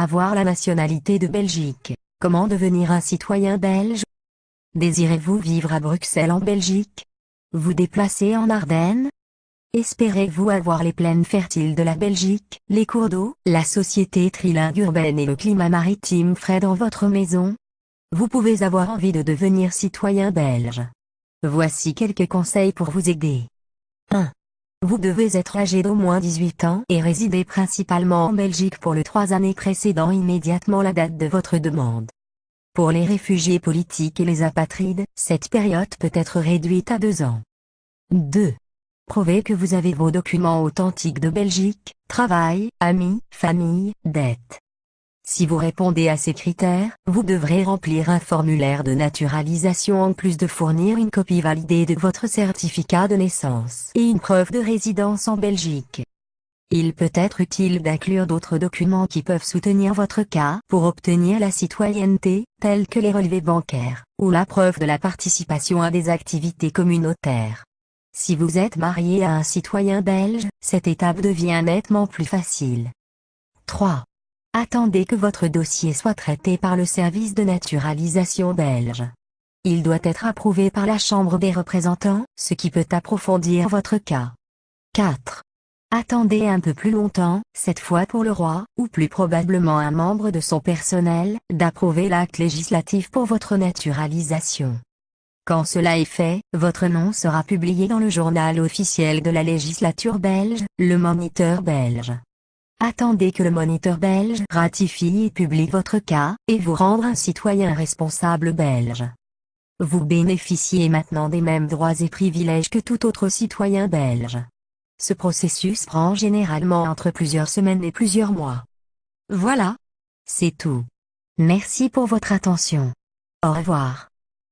Avoir la nationalité de Belgique. Comment devenir un citoyen belge? Désirez-vous vivre à Bruxelles en Belgique? Vous déplacer en Ardennes? Espérez-vous avoir les plaines fertiles de la Belgique, les cours d'eau, la société trilingue urbaine et le climat maritime frais dans votre maison? Vous pouvez avoir envie de devenir citoyen belge. Voici quelques conseils pour vous aider. 1. Vous devez être âgé d'au moins 18 ans et résider principalement en Belgique pour les trois années précédant immédiatement la date de votre demande. Pour les réfugiés politiques et les apatrides, cette période peut être réduite à deux ans. 2. Prouvez que vous avez vos documents authentiques de Belgique, travail, amis, famille, dettes. Si vous répondez à ces critères, vous devrez remplir un formulaire de naturalisation en plus de fournir une copie validée de votre certificat de naissance et une preuve de résidence en Belgique. Il peut être utile d'inclure d'autres documents qui peuvent soutenir votre cas pour obtenir la citoyenneté, tels que les relevés bancaires, ou la preuve de la participation à des activités communautaires. Si vous êtes marié à un citoyen belge, cette étape devient nettement plus facile. 3. Attendez que votre dossier soit traité par le service de naturalisation belge. Il doit être approuvé par la Chambre des représentants, ce qui peut approfondir votre cas. 4. Attendez un peu plus longtemps, cette fois pour le roi, ou plus probablement un membre de son personnel, d'approuver l'acte législatif pour votre naturalisation. Quand cela est fait, votre nom sera publié dans le journal officiel de la législature belge, le Moniteur belge. Attendez que le moniteur belge ratifie et publie votre cas, et vous rendre un citoyen responsable belge. Vous bénéficiez maintenant des mêmes droits et privilèges que tout autre citoyen belge. Ce processus prend généralement entre plusieurs semaines et plusieurs mois. Voilà. C'est tout. Merci pour votre attention. Au revoir.